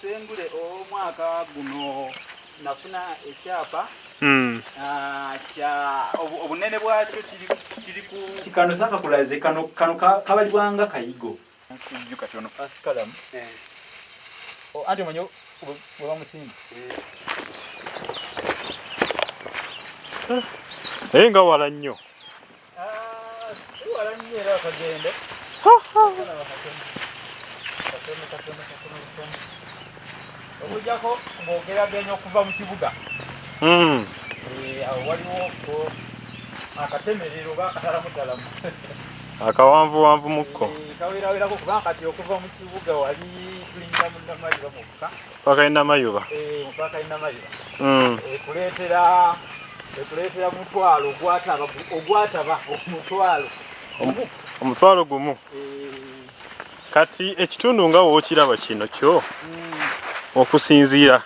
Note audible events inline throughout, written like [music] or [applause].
sengule omwaka guno nafuna ekyapa. Mm. ah, obunene bwakyo kiri ku kano sakakulaze kano kano ka- kabalibwanga kayigo. Kijju kati ono fast kalamu anti omanyi bwe bamusimba naye nga wala nnyo. Siwala nnyo era akagende okujjako ng'ogeraganya okuva mu kibuga. Mm. Eh, awo waliwo akatemerero oba akatalamu akawanvuwanvu mukko kaweerawerako kubanga kati okuva mu kibuga wali tulingira mu namayiba mukka pakalina mayuba mupaka inamayira Mm. ekuleetera ekuleetera mutwalo ogwataba ogwataba omutwalo omu omutwalo gumu? Eh, kati ekitundu nga wookiraba kino kyo okusinziira.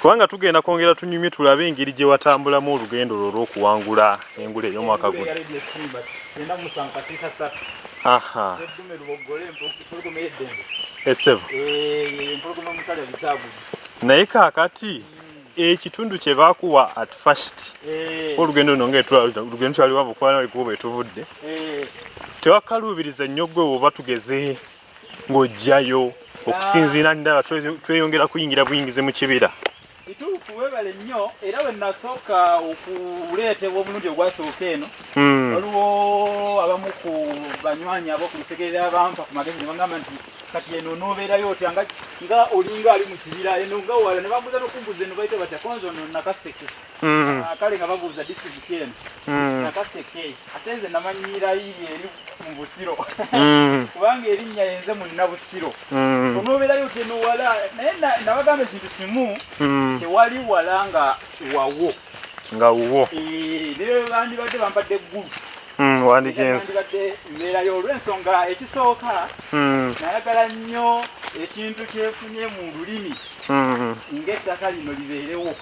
Kubanga tugenda kwongera tunyumye tulabe engeri gye watambulamu olugendo lwo olw'okuwangula engula ey'omwaka guno. Aha. Esevu Eh, naye kaakati ekitundu kye baakuwa at first olugendo luno nga olugendo twaliwanvu kubana ekuba etuvudde tewakaluubiriza nnyo gwe bwoba tugeze ng'ojjayo okusinziira ndaba twe- tweyongera kuyingira buyingize mu kibira kituufu webale nnyo era we nasooka okuleetebwa omulundi ogwasooka eno Mm, waliwo abamu ku banywanyi ab'okulusegerera abampa ku magezi ne bagamba nti kati eno n'obeerayo otya? Nga nga olinga ali mu kibira eno nga wala ne babuuza n'okumbuuza eno bayita batya konzo no nakaseke. Mm, Ah, kale nga babuuza disitulikiti eno. Mm, nakaseke. Ate nze namanyirayo eri mu busiro. [laughs] Kubanga erinnya yenze mu nnabusiro mm, onoobeerayo otya eno wala? Naye na- nabagamba ekintu kimu. Tewali wala nga wawo. Nga wuwo. Eh, ne bandibadde bampadde eggulu Mm, wandigenze bandibadde mbeerayo olw'ensonga ekisooka. Mm, nayagala nnyo ekintu kyefunye mu lulimi. Mm, ng'ettaka lino libeerewo.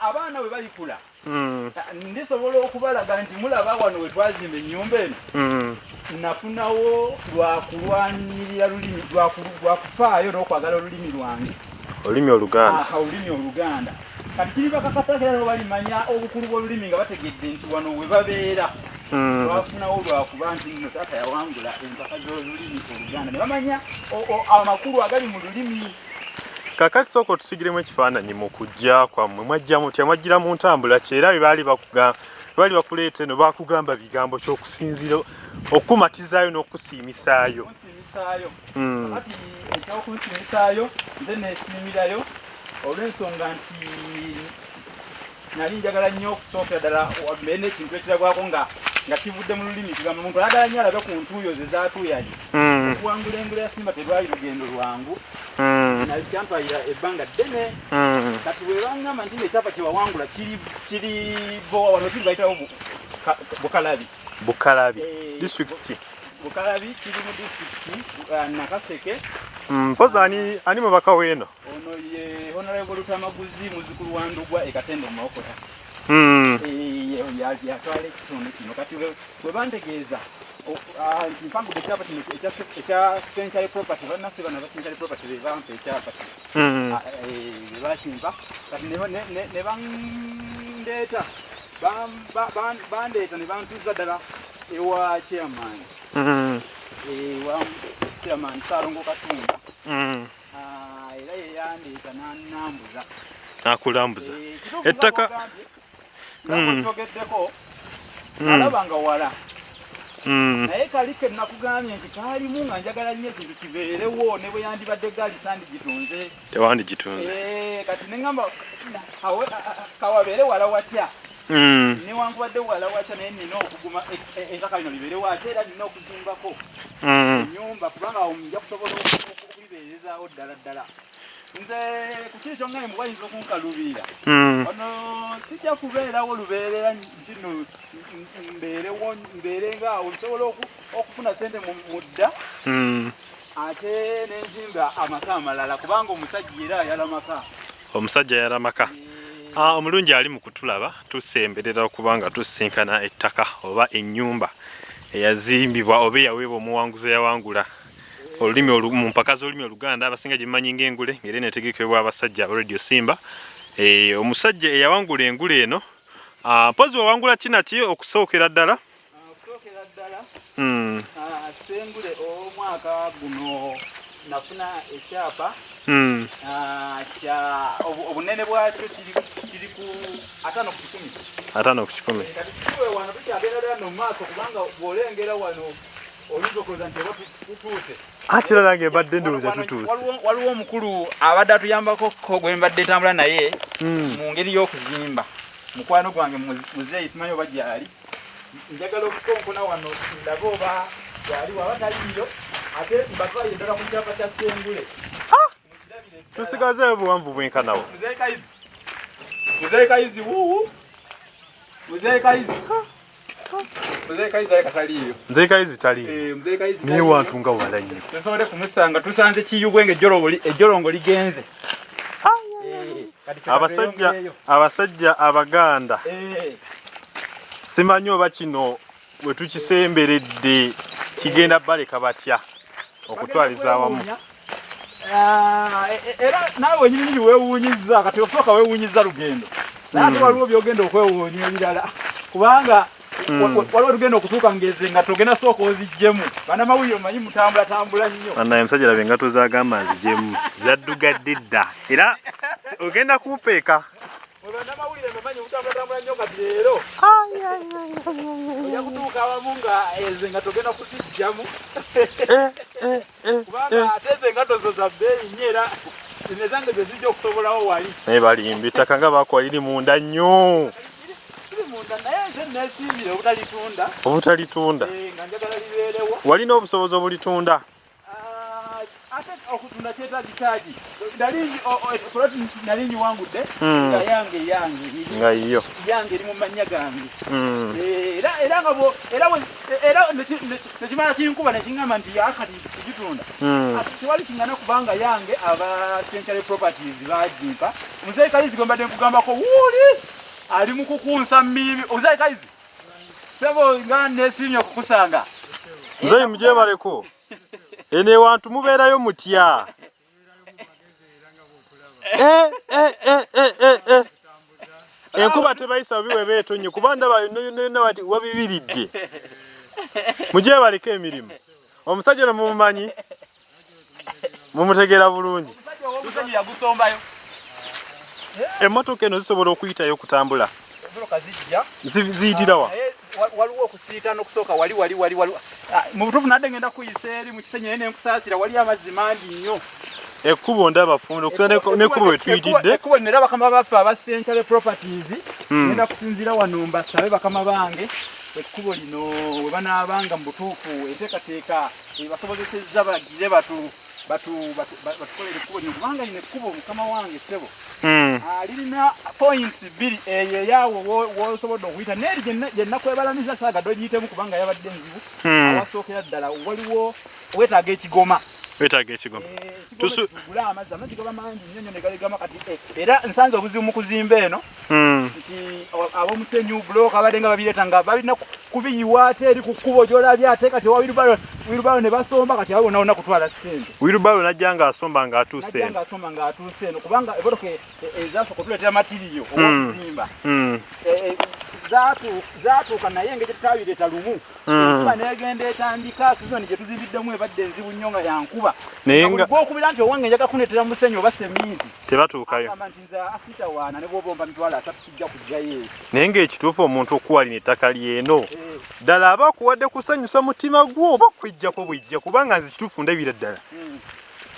Abaana bwe balikula mm, ndisobola okubalaga nti mulaba wano we twazimba ennyumba eno. Mm. nafunawo lwakulwanirira lulimi lwaku- lwakufaayo n'okwagala olulimi lwange olulimi oluganda. Olulimi oluganda. Kati kiri bakakasakera nabo balimanya obukulu bw'olulimi nga bategedde nti wano we babeera. Mm, lwafunawo lwakuba nti nno taata yawangula empaka z'olulimi oluganda. Ne bamanya amakulu agali mu lulimi. Kakati sooka otusigiremu ekifaananyi mu kujja kwammwe. Mwajja mutya mwajjira mu ntambula ki? Era bye baali baali bakuleeta eno baakugamba bigambo ky'okusinzira okukumatizaayo n'okusiimisaayo kunsimisaayo Mm, kati ekyokunsimisaayo nze neesiimirayo olw'ensonga nti nali njagala nnyo okusookera ddala mbeere n'ekintu ekiragwako nga nga kivudde mu lulimi kigamba omuntu ayagala nnyo alabe ku ntuuyo ze zaatuuyali mm, okuwangula engula ya simba terwali lugendo lwangu. Mm, nali kyampayira ebbanga ddene. Kati bwe baŋŋamba nti ekyapa kyewawangula kiri kiri bowa wano kiri bayitawo Bu- Ka- bukalabi. Bukalabi. Eh, disitulikiti ki? Bukalabi kiri mu disitulikiti uh, nakaseke. Mm, mpozi ani ani mubaka w'eno ono ye honorable lutamaguzi muzukulu wa ndugwa ekatende mu mawokota Mm, Eh, ya- yatwala ekitundu kino. Kati bwe bantegeeza o- nti mpangudde ekyapa kino ekya- century property bannaffe bano aba century property be bampa ekyapa kino. Mm, Ah, eh, bye bakimpa kati ne- bandeeta bandeeta ne bantuuza ddala ewa chairman. Mm, ewa chairman saalongo katumba. Mm. Ah, era yeyandeeta nanambuza akulambuza Ettaka- Mm. togeddeko Mm. alaba nga wala naye kali ke nakugambye nti kaalimu nga njagala nnyo ekintu kibeerewo ne bwe yandibadde gaali sandigitunze. Tewandigitunze. Eh, kati neŋŋamba awe- a- a- kawabeere wala watya? Mm, newankubadde wala watya? Naye nina okuguma e- e- ettaka lino libeerewo ate era nina okuzimbako. Mm, ennyumba kubanga awo nja kusobola oku- okulibeerezaawo ddala ddala nze ku kiri kyonga mwe wayinza okunkaluubirira mm, ono sijja kubeerawo lubeerera kino mbeerewo mbeere ngaawo nsobola oku- okufuna sente mu dda. Mm. ate nenzimba amaka amalala kubanga omusajja era ayala maka. Omusajja yalamaka Ah, omulungi ali mu kutulaba tusemberera okuba nga tusisinkana ettaka oba ennyumba eyazimbibwa oba eyaweebwa omuwanguzi eyawangula olulimi olu- mu mpaka z'olulimi oluganda abasinga gye mmanyi ng'engule ng'era eneetegekebwa abasajja aba radio simba. Eh, omusajja eyawangula engule eno ah, mpozi wawangula kinaki okusookera ddala? Okusookera ddala? Mm, ah, sengule omwaka guno nafuna ekyapa. Mm. ah, kya obu- obunene bwakyo kiri ku ataano ku kikumi. Ataano ku kikumi. Kati siwe wano tukyagenda ddala mu maaso kubanga bw'olengera wano era nange mbadde ndowooza tutuuse. waliwo- omukulu abadde atuyambako ko gwe mbadde ntambula naye Mm. mu ngeri y'okuzimba. Mukwano gwange mu- muzeeyi simanyi oba gyali. Njagala okukonkona wano ndabe oba gyali waba taliyo ate mbatwalire ddala ku kyapa kya sengule. Ddala. tusigazeeyo buwanvu bwenkanawo Muzeeyi Kayizi muzeeyi Kayizi wuuwu muzeeyi Kayizi taliyo nze kayizi tali Eh, muzeeyi Kayizi naye taliyo. wantu nga wala nnyo tusobole kumusanga tusanze kiyubwenge ejjolongo ligenze. Eh, abasajja katweyongereyo. abasajja abaganda. Eh, simanyi oba kino bwe tukisemberedde kigenda baleka batya okutwaliza awamu? Ah, e- e- era naawe wenyini nini weewuunyizza kati osooka weewuunyiza lugendo. Naye ate waliwo byogenda okwewuunya ebirala kubanga waliwo tugenda okutuuka ngeze nga togenda sooka oziggyemu banamawulire omanyi mutambulatambula nnyo. Annaye omusajja laba engato zagamba nzijemu zaddugadde dda. Era ogenda kumpeeka Mwe bannamawulire mumanyi mutambulatambula nnyo kati leero. Ojja kutuuka awamu nga ezo nga togenda kuziggymu kubanga ate ezo engato zo za bbeeyi nnyo era nezange ze zijja okusobolawo wali. Naye balimba ettaka nga bakola liri munda nnyo obutalitunda. Eh, walina obusobozi obulitunda? Ah, ate okutunda kyetagisaki nali nali nyiwangudde Mm. nga yange yange. Nga yiyo. Yange eri mu mannya gange. Mm. Eh, era nga era nekimala kinkuba nekiŋŋamba nti akati kugitunda Mm. Ati tewali kingana kubanga yange aba century properties bagimpa omuzeyi kayizi gwe mbadde nkugambako wuuli ali mu kukunsa mimi omuzeyi kayizi? Sebo nga nesimye okukusanga. Nze mujebaleko eno ewantu mubeerayo mutya? Eh, eh, eh, eh, eh, eh. enkuba tebayisa biwe beetonye kuba ndaba yonna wati wabibiridde. Mujebaleko emirimu. Omusajja no mumumanyi? Mumutegeera bulungi. Omusajja yagusombayo emmotoka eno zisobola okuyitayo okutambula. Emboloka zijja. Zi- ziyitira wa? Naye wa- waliwo okusiitana okusooka wali wali wali wali. Ah, mu butuufu nadde ngenda kuyisa eri mu kisenyi naye nenkusaasira wali amazzi mangi nnyo. Ekkubo ndaba funda okusa nekkubo wetuyitidde ekkubo nera bakama baffe aba century properties. Mm. ngenda kusinzira wano mbasabe bakama bange. Ekkubo lino we banaabanga mu butuufu enteekateeka basobozesezza bagire batu. batu batu- ba- batukolere ekkubo lino kubanga lino ekkubo mukama wange ssebo Mm. Ah, lirina points bbiri eyo eyaawo wo- wosobodde okuyita neeri gye nakwebalamiza saagadde ogiyitemu kubanga yabadde enzibu Mm. awasookera ddala waliwo weetaaga ekigoma wetaaga ekigoma tugula amazzi amazzi gaba mangi nnyo nnyo ne galegama kati. Eh, era nsanze obuzibu mu kuzimba eno Mm. nti ab'omusenyu bulooka abadde nga babireeta nga balina ku- kubiyiwa ate eri ku kkubo gyolabye ate kati owa wirubalo ne basomba kati abo bonabona kutwala ssente. Wirubalo najja ng'asomba ng'atuuse eno. ngaasomba ng'atuuse eno kubanga ebotoka ezasooka okutuleetera matiriyo Mm. Mm. zaatuuka naye engeri tutabireeta lumu Mm. enkuba negenda etandika sizoni gye tuzibiddemu ebadde enzibu nnyo nga yankuba gwokubira nti owange njaga kuneetera musenyu oba seminti tebatuukayo. nti nze asita waana ne bwoba omba mitwalo asatu kijja kujjayo eyo naye ng'ekituufu omuntu okuwalina ettaka lyeno. Eh, ddala aba akuwadde kusanyusa mutima gwo oba kwejjako bwejja kubanga nze kituufu ndabira ddala. Mm,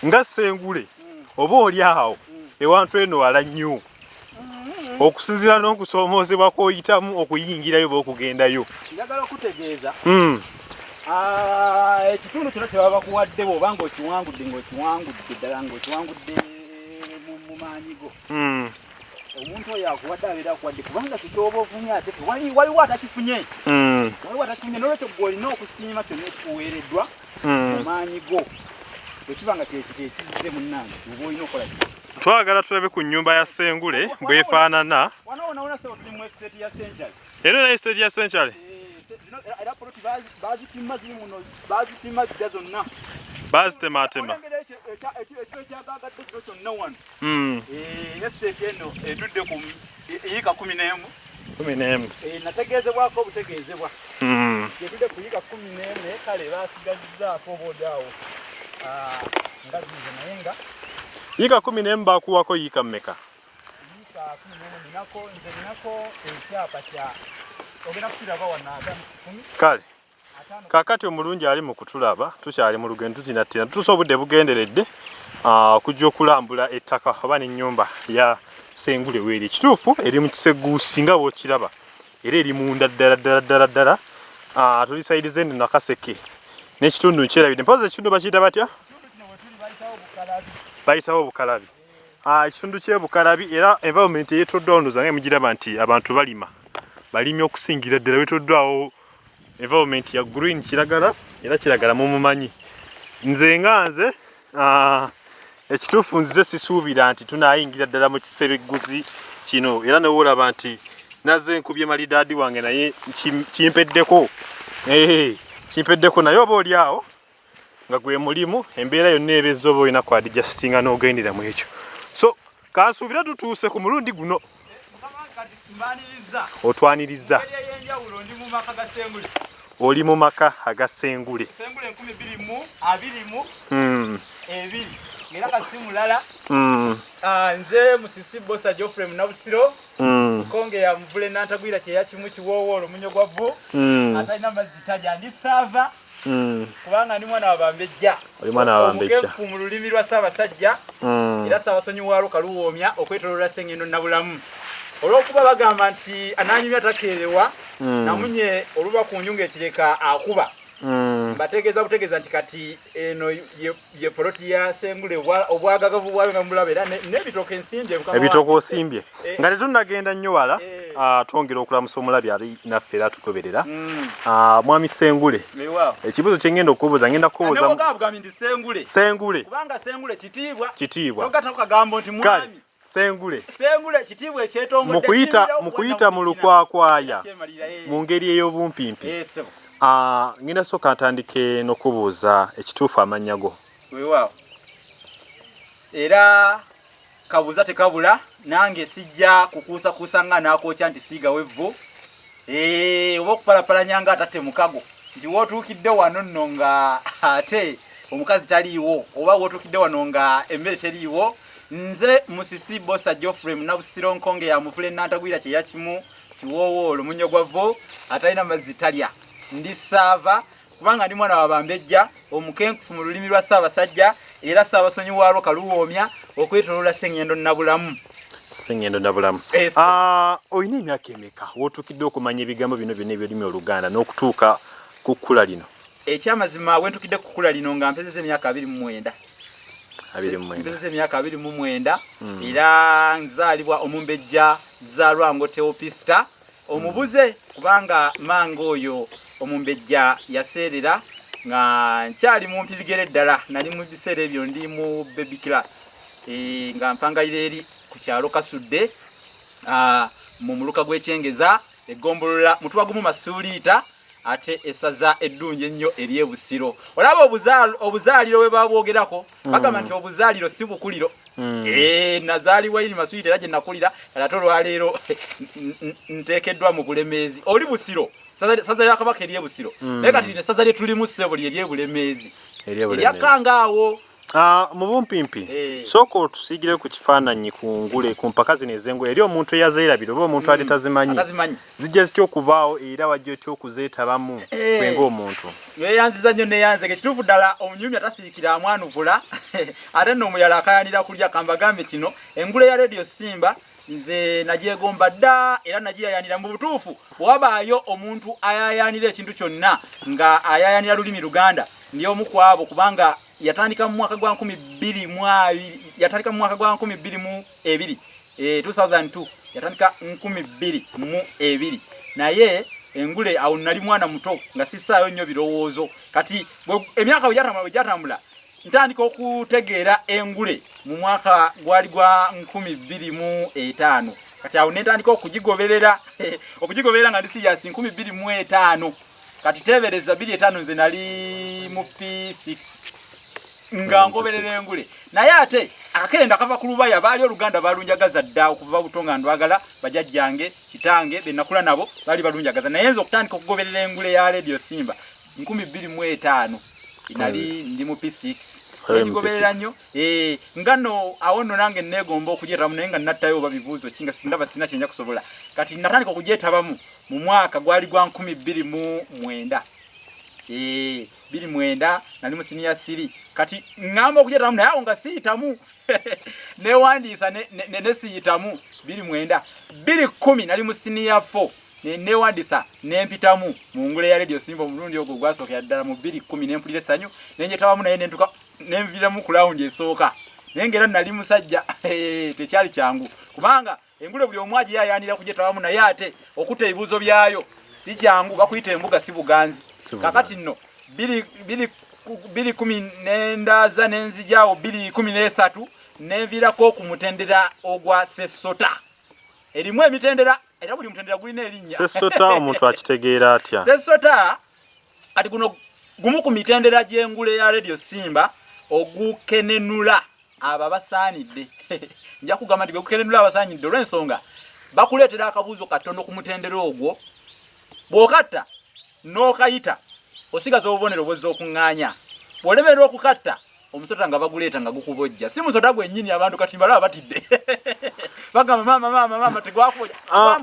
nga sengule oba oli awo? Ewantu eno wala nnyo okusinziira n'okusoomoozebwa kw'oyitamu okuyingirayo oba okugendayo njagala okutegeeza. Mm. ah, ekitundu kino kyebaba bakuwadde bwoba ngaokiwangudde ngaokiwangudde ddala ngaokiwangudde mu- mu maanyi go Mm. omuntu oyo akuwadde abeera akuwadde kubanga kikyoba ofunye ate waliwo atakifunye. Mm. waliwo atakifunye nolwekyo gwe olina okusiima kyonna ekikuweereddwa mu maanyi go bwekiba nga kyekito ekizze munnange oba olina okukola ki? Twagala tulabe ku nnyumba ya sengule bwefaanana ya naye state ya era- era poloti bazi- bazipima ziri muno bazipima zijja zonna. Bazitematema olengera ekyo ekya- ekyo- ekyo ekyagagadde kino kyonna wano. Eh, esiteeti eno etudde ku m- yiika kumi n'emu. Kumi n'emu. Eh, nategeezebwako obutegeezebwa. Yetudde ku yiika kumi n'emu naye kale basigazizzaako obaodaawo nga zize naye nga yiika kumi n'emu bakuwako yiika mmeka? Yiika kumi n'emu ninako nze ninako ekyapa kya ogenda kukiraba wano ataano kumi? Kale ataano. kakati omulungi ali mu kutulaba tukyali mu lugendo tutinatina tutuuse obudde bugenderedde okujja okulambula ettaka oba n'ennyumba ya sengule weeri. Ekituufu eri mu kiseguusi nga bw'okiraba era eri munda ddala ddala ddala ddala Ah, tuli sayidi zendi nakaseke n'ekitundu nkyerabidde mpozi ekitundu bakiyita batya? Bayitawo bukalabi. Bayitawo obukalabi Ah, ekitundu kyebukalabi era environment eyetoddwawo ndoza nga mugiraba nti abantu balima. Balimi okusingira ddala wetoddwawo environment ya green kiragala era kiragala mumumanyi nze nga nze ah, ekituufu nzize sisuubira nti tunayingira ddala mu kisereguzi kino era newoolaba nti naze nkubye malidaadi wange naye kim- kimpeddeko kimpeddeko naye oba oli awo nga gwe mulimu embeera yonna ebezza oba olina kwadijasitinga n'ogendera mu ekyo. So kansuubira tutuuse ku mulundi guno. Otwaniriza. Oli mu maka agasengule era kasi mulala. Mm, ah, nze musisi bosa geoffrey munabusiro mm, konge ya muvule nantagwira kyeya kimu kiwoowoolo munyo gwa vvu mm, atalina mazzi taja ndi saava mm, kubanga ndi mwana wa bambejja. Oli mwana wa Bambejja. omugenfu mu lulimi lwa ssaabasajja mm. era saabasonyiwaalo kaluwoomya okwetoloola sengendo nabulamu. Olw'okuba bagamba nti ananyumya takeerewa Mm. namunye oluba ku nju ng'ekireka akuba mbategeeza butegeeza nti kati eno ye- poloti ya sengule obwa- obwagagavu bwayo nga mulaba era ne- n'ebitooke ensimbye ebitooka osimbye Eh. nga tetunnagenda nnyo wala Eh. ah, twongera okulamusa omulabi ali naffe era tugoberera Mm, Ah, mwami sengule. Ekibuzo okubuuza ngenda kukubuuza mu- nebogamba bugambi nti sengule. Sengule. Kubanga sengule kitiibwa. Sengule. Mu kuyita mu lukwakwaya eh. mu ngeri ey'obumpimpi Eh. Ah, ngenda sooka ntandike n'okubuuza ekituufu amannya go weewaawo era kabuuza tekabula nange sijja kukuusakuusa nga nakwokya nti siigawo evvu Eh, oba okupalapalanya nga atatte mukago. Nti wootuukidde wano nno nga ate omukazi taliiwo oba wootuukidde wano nga emmere teriiwo nze musisi bosa geoffrey munabusiro nkonge ya muvule nantagwira kyeya kimu kiwoowoolo munyo gwa vo atalina mazzi talya ndi saava kubanga ndi mwana wa bambejja omukenkufu mu lulimi lwa ssaabasajja era ssaabasonyiwaalwo kaluwoomya okwetoloola sengendo nabulamu sengendo nabulamu Yes. Ah, olina emyaka emeka? Wootuukidde okumanya ebigambo bino byonna ebyolimi oluganda n'okutuuka ku kkula lino? Ekyamazima wentukidde kukula lino nga mpezeza emyaka abiri mu mwenda. Abiri mu mwenda. Mpezeza emyaka abiri mu mwenda. Era nzaalibwa omumbejja zaalwango teopista omubuze kubanga manga oyo omumbejja yaseerera nga nkyali mu mpibigere ddala nali mu biseera ebyo ndi mu baby class. E, nga mpangayira eri ku kyalo kasudde mu muluka gw'ekyengeza egombolola mutwe gumu masuuliita ate esaza eddungi ennyo eryebusiro olaba obuzaal- obuzaaliro bwe babwogerako bagamba nti obuzaaliro si bukuliro. Eh, nazaalibwa iri masuuliita era gye nakulira kale ate olwaleero nteekeddwa mu bulemeezi. Oli busiro saza lya kabaka eryebusiro naye kati lino esaza lye tulimu ssebo lye eryebulemeezi Ah, mu bumpimpi Eh. sooka otusiigire ku kifaananyi ku ngule ku mpaka zino ez'engoye eri omuntu eyazeerabira oba omuntu ate tazimanyi atazimanyi. Zijja zitya okubaawo era wajja otya okuzeetabamu Eh. gwe ng'omuntu? Yeyanziza nnyo neyanzege. Ekituufu ddala omunyumya tasiikira amwanukula [laughs] ate nno omuyala akayanira kulya kambagambe kino. Engule ya radio simba nze nagyegomba dda era nagiyayanira mu butuufu. Bwewabaayo omuntu ayayanira ekintu kyonna nga ayayanira lulimi luganda. Ndi omu ku abo kubanga yatandika mu mwaka gwa 22 yatandika mu mwaka gwa 22 eh, 2002 yatandika 22 naye engule awo nali mwana muto nga sisaayo nnyo birowoozo. Kati emyaka bwe gyatambula bwe gyatambula ntandika okutegeera engule mu mwaka gwali gwa 25 kati awo netandika okugigoberera [laughs] okugigoberera nga ndi siyasi 25 kati tebereza 25 nze nali mu p6 nga ngoberera engule. Naye ate akakerenda kava ku lubaya baali oluganda balunjagaza dda okuva buto nga ndwagala bajajjange kitange benakula nabo baali balunjagaza. Naye nze okutandika okugoberera engule ya radio simba 25 nali ndi mu p6 Oli mu egigoberera P6. nnyo? Eh, nga nno awo nno nange neegomba okugyetabamu naye nga nattayo oba bibuuzo ki nga sindaba sina kyenja kusobola kati natandika okugyetabamu mu mwaka gwali gwa 229 Eh, 29 nali mu siniya 3 kati ŋŋamba okugyetabamu naye awo nga siyitamu. [laughs] Newandiisa ne- ne- ne- nesiyitamu 29 210 nali mu siniya 4 ne- newandiisa nempitamu mu ngule ya radio simba omulundi ogwo gwasookera ddala mu 210 nempulira essanyu nenjetabamu naye nentuka nenviramu ku lawundi esooka. Naye ngaera nali musajja [laughs] eh, tekyali kyangu. Kubanga engule buli omu agiyayanira kugyetabamu naye ate okutta ebibuuzo byayo si kyangu bakuyita embuga Si buganzi. kakati nno biri- biri ku- biri kumi nendaaza nenzijaawo biri kumi nesatu nenviirako ku mutendera ogwa sesota. Erimu emitendera era buli mutendera gulina erinnya. Sesota [laughs] omuntu akitegeera atya? Sesota kati guno gumu ku mitendera gy'engule ya radio simba ogukenenula abo abasaanidde [laughs] nja kugamba nti gwegukenenula abasaanidde olw'ensonga bakuleetera akabuuzo katono ku mutendera ogwo bw'okatta n'okayita osigaza obubonero bwozza okuŋŋaanya bw'olemerera okukatta omusota nga baguleeta nga gukubojja. Si musota gwennyini abantu kati mbalaba batidde. [laughs] Bagamba maama maama maama tegwakubojja Ah,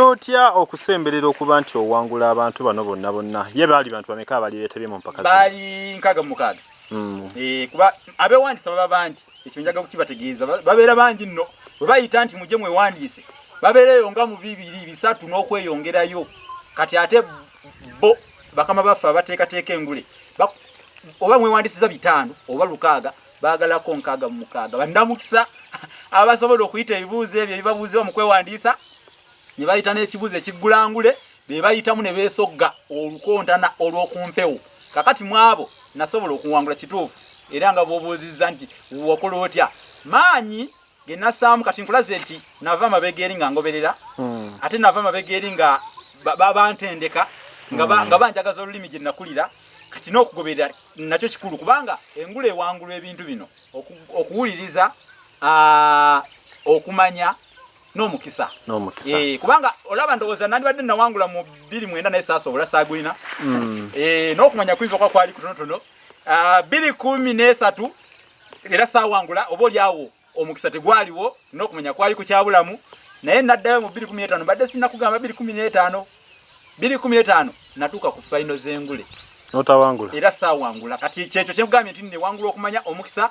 otya okusemberera okuba nti owangula abantu bano bonna bonna? Ye baali bantu bameka abalireetebye mu mpaka baali nkaaga mu mukaaga. Mm. Eh, kuba abeewandisa baba bangi ekyo njaga kukibategeeza. Ba- babeera bangi nno. Bwe bayita nti mujje mwewandiise babeereyo nga mu bibiri bisatu n'okweyongerayo. Kati ate bo bakama baffe abateekateeka engule oba mwewandisiza bitaano oba lukaaga baagalako nkaaga mu mukaaga. Bandamukisa [laughs] abasobola okuyita ebibuuzo ebyo ebibabuuzibwa mu kwewandiisa ne bayita n'ekibuuzo ekiggulangule be bayitamu ne beesogga olukontana olw'okumpewo. Kakati mu abo nasobola okuwangula kituufu era nga bw'obuuzizza nti wakola otya? Maanyi ge nassaamu kati nkulaze nti nava amabega eri nga ngoberera. Mm. ate nava amabega eri nga ba- ba- bantendeka nga ba- nga banjagaza olulimi gye nakulira kati n'okugoberera nakyo kikulu kubanga engula ewangulwa ebintu bino oku- okuwuliriza okumanya n'omukisa. Eh, kubanga olaba ndowooza nandibadde nawangula mu bbiri mwenda naye saasobola saagulina. Mm. Eh, n'okumanya kuyinza okuba kwali kutonotono. Ah, bbiri kumi nesatu era saawangula oba oliawo omukisa tegwaliwo n'okumanya kwali kukyabulamu naye naddayo mu bbiri kumi n'etaano badde sinakugamba bbiri kumi bbiri kumi n'etaano natuuka ku fayino z'engule. N'otawangula. Era saawangula. Kati kyekyo kyenkugambye nti newangula okumanya omukisa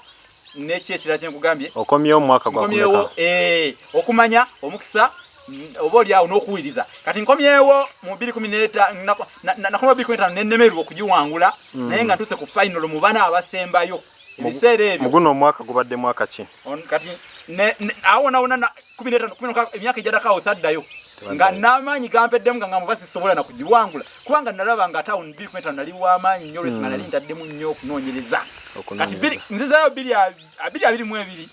n'eki ekirala kyenkugambye okomyewo mu mwaka gwa nkomyewo kumeka? eh, okumanya omukisa mm, oba oliawo n'okuwuliriza. Kati nkomyewo mu 215 nenemerwa okugiwangula naye nga ntuse ku final mu bana abasembayo. Ebiseera ebyo. mu guno omwaka gubadde mwaka ki? Kati ne- ne- awo nawona na 15 16, emyaka ejaddako saddayo nga n'amaanyi gampeddemu nga ngamba basisobola nakugiwangula kubanga nalaba nga tawuni 215 nali w'amaanyi nnyo olwensonga nali ntaddemu nnyo okunoonyereza. Kati nzizayo bbiri abiri mu ebiri.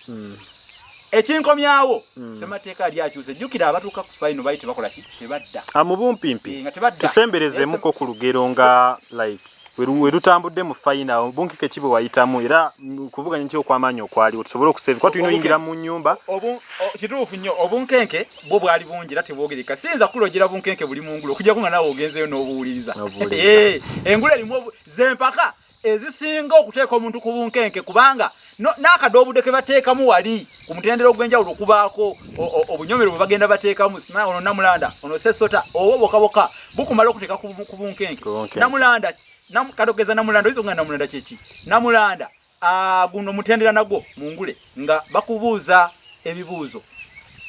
Ekinkomyawo semateeka ali akyuse. Jjukira abatuuka ku fayino baali tebakola ki tebadda. Mu Eh, nga tusemberezeemuko ku lugero nga like weru- werutambudde mu fayina obunkike ki bwe wayitamu? Era kuvuganya ki okwamaanyi okwaliwo tusobole okusevi kuba tulina oyingira mu nyumba Obu- o- kituufu nnyo obunkenke bwo bwali bungi era tebwogereka. Siyinza kulogera bunkenke buli mungulu okujjako nga nawe ogenzeyo n'obuwuliriza. [laughs] Eh, engulu erimu zempaka ezisinga okuteeka omuntu ku bunkenke kubanga n'akadoobudo ke bateekamu wali ku mutendera ogw'enjawulo okubaako o- o- obunyomero bwe bagenda bateekamu simanya ono namulanda ono sesota oba bokaboka bukumala okuteeka ku bu- ku bunkenke namulanda nam- katogeza namulanda oyinza okugenda namulanda kyeki namulanda guno mutendera nagwo mungule nga bakubuuza ebibuuzo.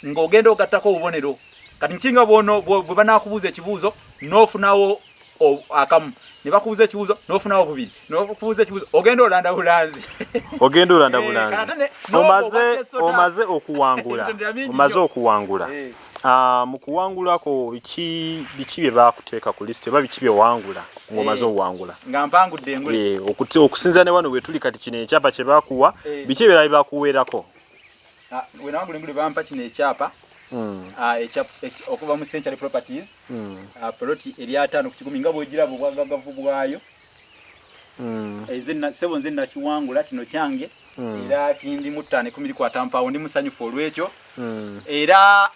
Ng'ogenda ogattako obubonero. Kati nkinga bwono bwe banakubuuza ekibuuzo n'ofunawo o- akamu. Ne bakubuuza ekibuuzo n'ofunawo bubiri. Nokubuuza ekibuuzo ogenda olanda bulanzi. [laughs] Ogenda olanda Eh, bulanzi. omaze okuwangula. [laughs] Omaze okuwangula. Eh. Mu kuwangulako biki biki bye bakuteeka ku lisiti oba biki bye wangula ng'omaze Eh. okuwangula nga mpangudde engule. Eh, okusinza ne wano wetuli kati kino ekyapa kye bakuwa Eh. biki ebirala bye bakuweerako Ah, we nawangula engule bampa kino ekyapa. Mm, ah, okuva mu century properties. Mm. ah, poloti eri ataano ku kikumi nga bwegiraba obwagagavu bwayo Mm. Na sebo nze nakiwangula kino kyange. Era kindi mu ttaano ekumi likwata mpaawo ndi musanyufu olw'ekyo era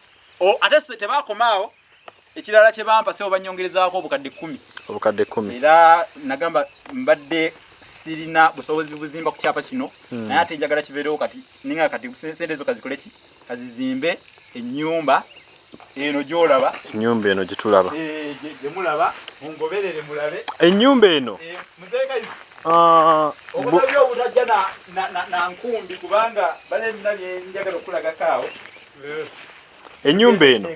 ate tebaakomaawo ekirala kye bampa sebo banyongerezaako obukadde kkumi. Obukadde kumi era nagamba mbadde sirina busobozi buzimba ku kyapa kino Mm. naye ate njagala kibeerewo kati ninga kati se- sente ezo kazikole ki? Kazizimbe ennyumba eno gyolaba. Ennyumba eno gye tulaba. Eh, gye gye mulaba mungoberere mulabe. Ennyumba eno? Eh, muteeka ah, obutabi obutajja na- nkumbi kubanga bale ebina byenjagala okulagako awo ennyumba eno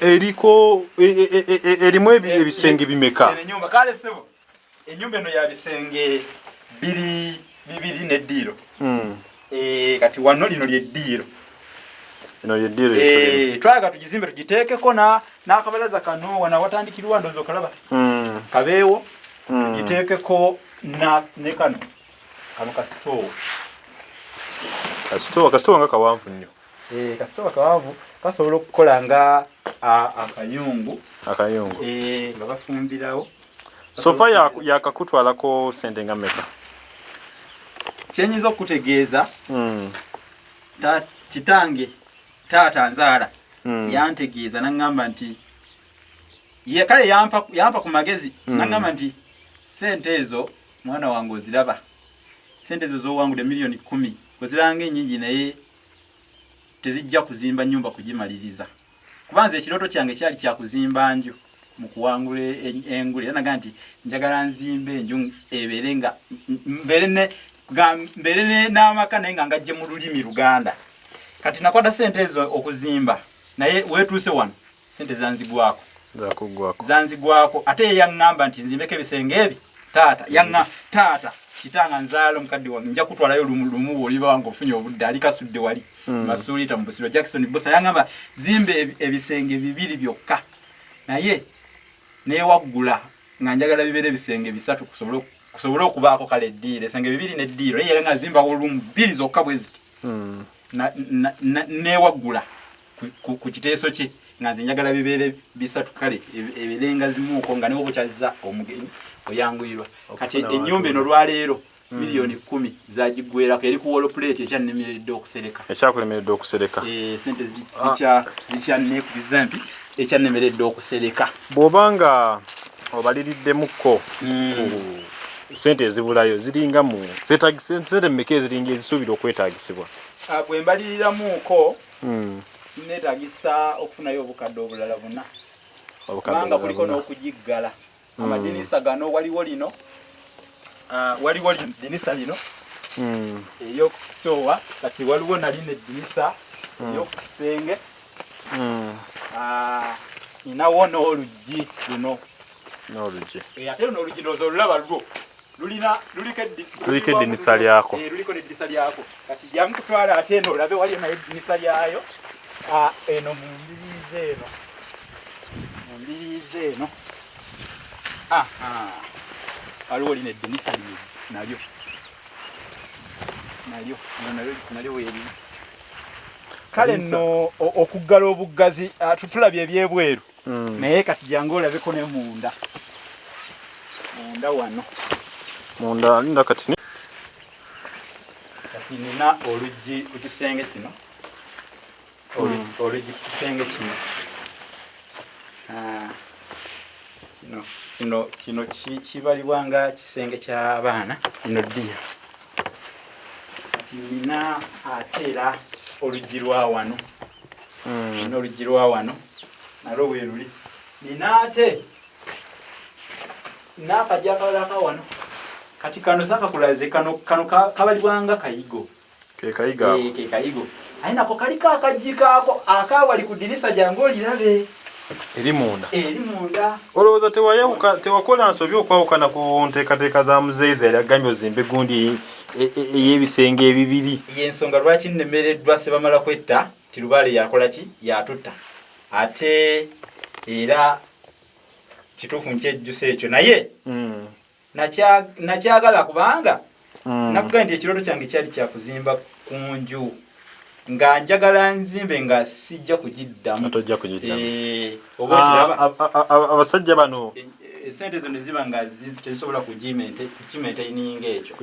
eriko e- e- e- e- erimu ebi- ebisenge bimeka? ennyumba. Eno ya bisenge biri bibiri neddiiro. Mm. Eh, kati wano lino lyeddiiro eno yeddiiro yetulina Eh, twayaga tugizimbe tugiteekeko na- n'akabalaza kano wana watandikirwa ndoozi okalaba Mm. kabeewo Mm. giteekeko na ne kano. Kano kasitoowa kasitowa kasitowa nga kawanvu nnyo Eh, kasitoowa kawanvu kasobola okukola nga akayungu. Akayungu. Eh, nga bafumbirawo. Sofa ya- yakakutwalako sente nga meka kyenyinza okutegeeza Mm. ta- kitange taata nzaala Mm. yantegeeza naŋŋamba nti ye kale yampa, yampa ku magezi Mm. naŋŋamba nti sente ezo mwana wange oziraba. Sente ezo zowangudde miliyoni kumi. Oziranga enyingi naye tezijja kuzimba nyumba kugimaliriza. Kubanza ekirooto kyange kyali kyakuzimba nju mu kuwangula en- engule. Era nagaa nti njagala nzimbe enju ebeere nga mbeere n'amaka naye nga ngajje mu lulimi luganda. Kati nakwata sente ezo okuzimba naye wetuuse wano sente zanzigwako. Zanzigwako. Ate ye yaŋŋamba nti nzimbeko ebisenge ebi taata taata kitanga nzaala omukadde wange nja kutwalayo lumu lumu bwoliba wange ofunye obudde ali kasudde wali Mm. masuulita mu busiro jackson bosa yaŋŋamba zimbe ebi- ebisenge bibiri byokka naye newaggula nga njagala bibeere ebisenge bisatu kusobole okubaako kale eddiiro esenge bibiri neddiiro naye era nga zimbawo olumu bbiri zokka bwe ziti Mm. na- newaggula ku- kiteeso kye nga nze njagala bibeere bisatu kale eb- ebirenga zimuuko nga niwo bukyaziza omugenyi oyanguyirwa kati ennyumba eno lwaleero miliyoni kumi zagiggwerako eri ku wolopuleeti ekyannemeredde okusereka. Ekyakulemeredde okusereka. Eh, sente Ah. zikya- zikyannekubiza mpi ekyannemeredde okusereka. Bw'obanga obaliriddemukko sente ezibulayo ziringa mu sente mmeka eziringa ezisuubira okwetaagisibwa Ah, bwe mbaliriramuuko Mm. kineetagisa okufunayo obukadde obulala buna. Obukadde kubanga kuliko n'okugiggala. Amadinisa gano waliwo lino ah, waliwo dinisa lino. Mm. ey'okusitoowa kati waliwo nalino ey'okukisenge Mm. Ah, ninawo n'oluggi luno. N'oluggi. Eh, ate luno oluggi ndowooza olulaba lwo. Lulina luliko eddi- Luliko eddinisa lyako. Eh, luliko n'eddinisa lyako. Kati jangu kutwala ate eno olabe waliyo naye eddinisa lyayo Ah, eno mu mbiriizi eno. Mu mbiriizi eno. Waliwo lino eddinisa lye nalyo. Nalyo Lino nalyo weeri kale nno o- okuggala obuggazi ah, tu- tulabye ebyebweru. Mm. naye kati jangu olabeko ne munda. Munda wano. Munda linda kati kati nina oluggi ku kisenge kino. Olu- oluggi ku kisenge kino. Ah, kino kino kino ki- kibalibwa nga kisenge ky'abaana lino ddiya. Kati nina ate era oluggi lwa wano. Mm. nina oluggi lwa wano nalwo bwe luli. Nina ate n'akajja akabalaka wano. Kati kano sakakulaze kano kano ka- kabalibwanga kayigo. Ke kayiga Eh, aye nako kaliko akajji kaako akawali ku dirisa jange olirabe eri munda. Eri munda. Olowooza tewakola nsobi okwawukana ku nteekateeka za muzeeyi yali agambye ozimbe gundi e- e- ey'ebisenge ebibiri. Yensonga lwaki nnemereddwa sebamala kwetta? Tirubaale yakola ki? Yatutta. Ate era kituufu nkyejjusa ekyo naye Mm. nakya- nakyagala kubanga Mm. nakugambye nti ekirooto kyange kyali kyakuzimba ku nju nga njagala nzimbe nga sijja kugiddamu. Tojja kugiddamu. Eh, oba Ah, a- a- a- abasajja bano Eh, esente ezo ne ziba nga zizi- tezisobola kukimaintaininga ekyo.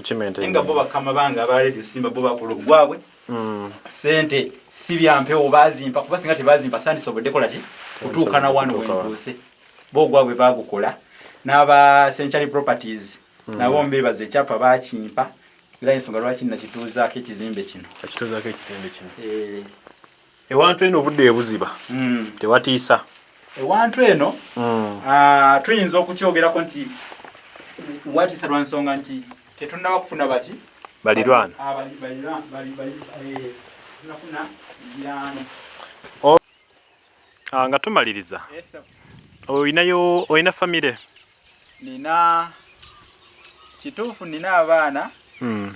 Nga bo bakama bange aba radio simba bo bakola obugwabwe Mm. sente si byampewo bazimpa kuba singa tebazimpa sandisobodde kola ki kutuuka na wano wentuuse bo ogwabwe bagukola n'aba century properties nabo mbebaza ekyapa bakimpa era ensonga lwaki nakituuzaako ekizimbe kino? Akituzaako ekitende kino. Eh, ewantu eno obudde ebuziba. Mm. tewatiisa. Ewantu eno Mm. ah, tuyinza okukyogerako nti watiisa lwa nsonga nti tetunnaba kufuna baki? Balirwana bali- balirwa- bali- bali- tunafuna mirano nga tumaliriza. Olinayo olina famire? Nina kituufu nina abaana Mm.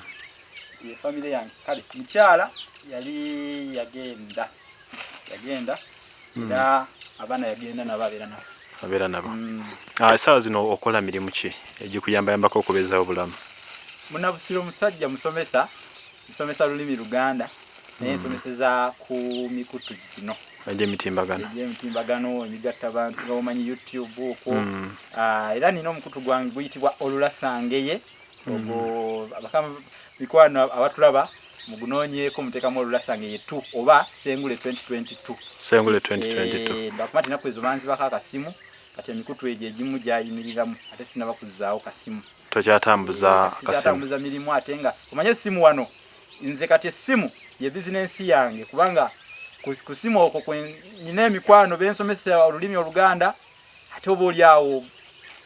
ye famire yange. Kale mukyala yali yagenda. Yagenda era abaana yagenda nabo abeera nabo. Abeera nabo. Mm. Ah, essaawa zino okola mirimu ki? Egikuyambayambako okubeezawo obulamu. Munabusiro musajja musomesa nsomesa lulimi luganda naye nsomeseza ku mikutu gino egy'emitimbagano. Egyemitimbagano emigatta bantu nga omanyi youtube okwo. Ah, era nina omukutu gwange guyitibwa olulasangeye ogwo abakama mikwano abatulaba mugunoonyeeko muteekamu olulasangeye tu oba sengule 2022 sengule 2022 Eh, bakuba tinaku ezo banzibako akasimu kati emikutu egyo egimu gyayimiriramu ate sinaba kuzzaawo kasimu. Tokyatambuza akasimu sikyatambuza mirimu ate nga omanye essimu wano nze kati essimu ye bizinensi yange kubanga ku simu okwo nyina emikwano bensomesa olulimi oluganda ate oba oli awo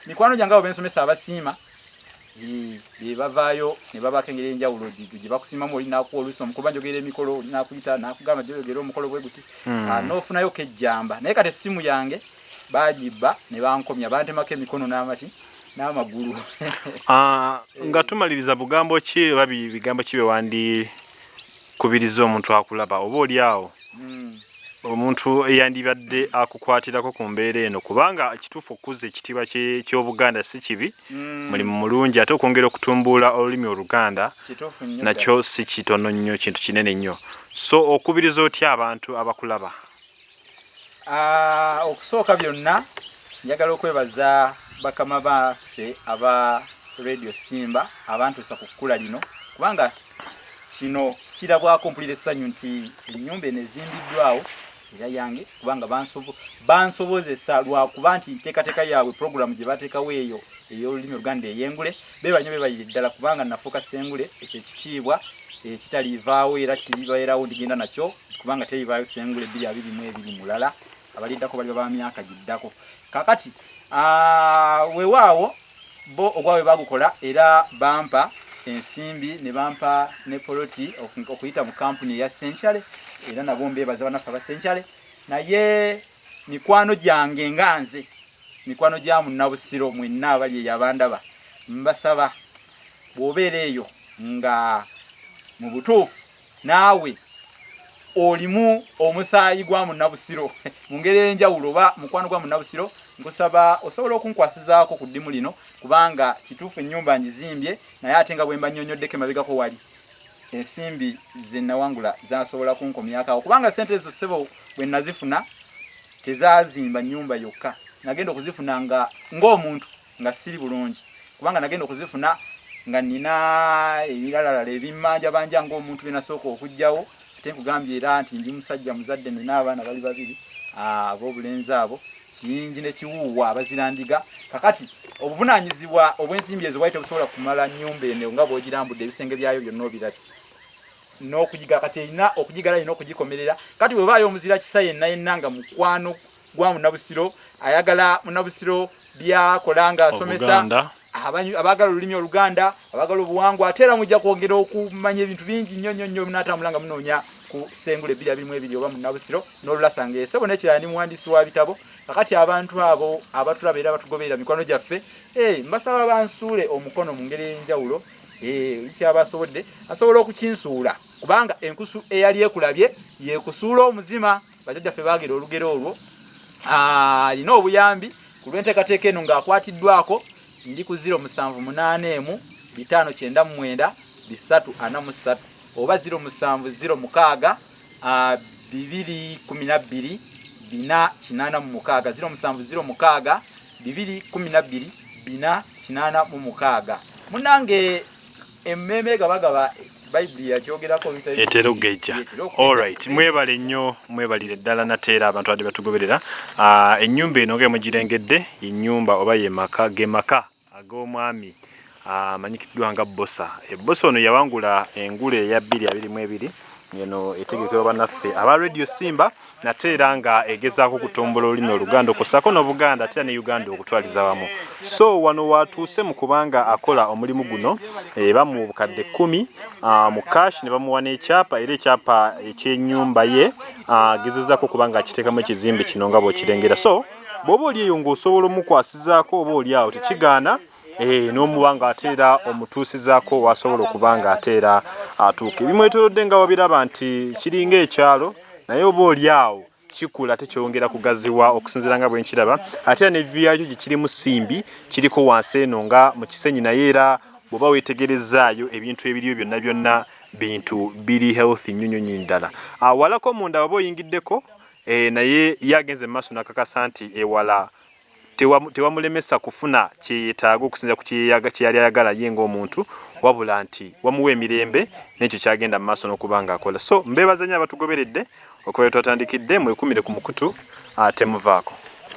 mikwano gyange abo bensomesa abasiima eh, be bavaayo ne babako engeri enjawulo gye gye bakusiimamu oli nakuwa oluusi omukolo banjogera emikolo oli nakuyita nakugamba gyogera omukolo bwe guti Mm. Ah, n'ofunayo kejjamba naye kati essimu yange bagibba ne bankomya bantemako emikono n'amaki n'amagulu [laughs] Ah, nga tumaliriza bugambo ki oba bi- bigambo ki bewandikubiriza omuntu akulaba oba oli awo. Omuntu eyandibadde akukwatirako ku mbeera eno kubanga kituufu okukuza ekitiibwa ky'obuganda si kibi. Mm. mulimu mulungi ate okwongera okutumbula olulimi oluganda nakyo si kitono nnyo kintu kinene nnyo. So okubiriza otya abantu abakulaba? Ah, okusooka byonna njagala okwebaza bakama baffe aba radio simba abantuusa ku kkula lino kubanga kino kirabwako mpulira essanyu nti ennyumba eno ezimbiddwawo era yange kubanga bansobo- bansobozesa lwakuba nti nteekateeka yaabwe puroguramu gye bateekawo eyo ey'olulimi oluganda eyengule bebanyo bebayire ddala kubanga nafuuka sengule ekyo ekitiibwa ekitaliivaawo era kibaerawo ndigenda nakyo kubanga terivaayo sengule bbiri abiri mu ebiri mulala abaliddako bali ba myaka giddako. Kakati weewaawo bo ogwabwe bagukola era bampa ensimbi ne bampa ne poloti oku- okuyita mu kampuni eya senkyale era nabo mbebaza banaffe aba senkyale naye mikwano gyange nga nze mikwano gya munnabusiro mwenna abali eyo abandaba mbasaba bw'obeera eyo nga mu butuufu naawe olimu omusaayi gwa munnabusiro [laughs] mu ngeri enjawulo oba mukwano gwa munnabusiro nkusaba osobola okunkwasizaako ku ddimu lino kubanga kituufu ennyumba ngizimbye naye ate nga bwe mba nnyonnyoddeko emabegako wali. Ensimbi ze nawangula zasobola kunkomyakaawo kubanga sente ezo ssebo bwe nazifuna tezazimba nnyumba yokka. Nagenda okuzifuna nga ng'omuntu nga siri bulungi. Kubanga nagenda okuzifuna nga nina ebiralalala ebimmanja banja ng'omuntu byenasooka okugjawo ate nkugambye era nti ndi musajja muzadde nina abaana bali babiri ab'obulenzi abo kiyingi ne kiwuuwa abazirandiga. Kakati obuvunanyizibwa obw'ensimbi ezo bwali tebusobola kumala nnyumba eno nga bw'ogirambudde ebisenge byayo byonna obirabye. N'okugiga kati erina okugigala erina okugikomerera. Kati bwebaayo omuzira kisa yenna yenna nga mukwano gwa munabusiro ayagala munabusiro byakola nga asomesa abaagala olulimi oluganda abaagala obuwangwa ate era mujja kwongera okumanya ebintu bingi nnyo nnyo nnyo munatambula nga munoonya ku abirimu ebiri oba munabusiro n'olulasanga esebo nekirala ni muwandiisi wa bitabo kakati abantu abo abatulaba era batugoberera mikwano gyaffe eh, mbasaba bansuule omukono mu ngeri ey'enjawulo eh, kyaba asobodde asobola okukinsuula kubanga enkusu eyali ekulabye yekusuula omuzima. Bajjajjaffe baagera olugero olwo Ah, alina obuyambi ku lw'enteekateeka eno ng'akwatiddwako ndi ku 0788 bitaano kyenda mu mwenda bisatu ana mu ssatu oba 0706 ah, bibiri kumi na bbiri bina kinaana mu mukaaga 0706 bibiri kumi na bbiri bina kinaana mu mukaaga munange emmeme gabagaba bayibuli yakyogerako bitali- etera okugejja. Okugejja. allright mwebale nnyo mwebalire ddala nateera abantu badde batugoberera. Ennyumba eno nga mugirengedde ennyumba oba ye maka ge maka ag'omwami amanyikiddwa nga bosa ebosa ono yawangula engule eya 222 eno etegekebwa bannaffe aba radio simba nate era nga egezaako okutumbula olulimi oluganda okusako n'obuganda ate era ne uganda okutwaliza wamu. So wano watuuse mu kubanga akola omulimu guno eh, bamuwa obukadde kkumi ah, mu kashi ne bamuwa n'ekyapa era ekyapa ekyennyumba ye ah, agezezaako okuba nga akiteekamu ekizimbe kino nga bw'okirengera. So bw'oba oli eyo ng'osobola omukwasizaako oba oli awo tekigaana n'omuba nga ate era omutuusizaako wasobola okuba nga ate era atuuka ebimwetoolodde nga wabiraba nti kiringa ekyalo naye oba oli awo kikula tekyongera kugaziwa okusinziira nga bwe nkiraba. Ate era ne vyakyo gye kiri mu simbi kiriko wansi eno nga mu kisenyi naye era bw'oba weetegerezaayo ebintu ebiriyo byonna byonna bintu biri healthy nnyo nnyo nnyo ddala. Ah, walako munda waba oyingiddeko? Eh, naye ye agenze mu maaso nakakasa nti ewala tewamulemesa kufuna kyeyetaaga okusinza ku kyeyali ayagala ye ng'omuntu wabula nti wamuwa emirembe n'ekyo kyagenda mu maaso n'okuba ng'akola. So mbeebaza nnyo abatugoberedde okuba twatandikidde mwekumire ku mukutu ate muvaako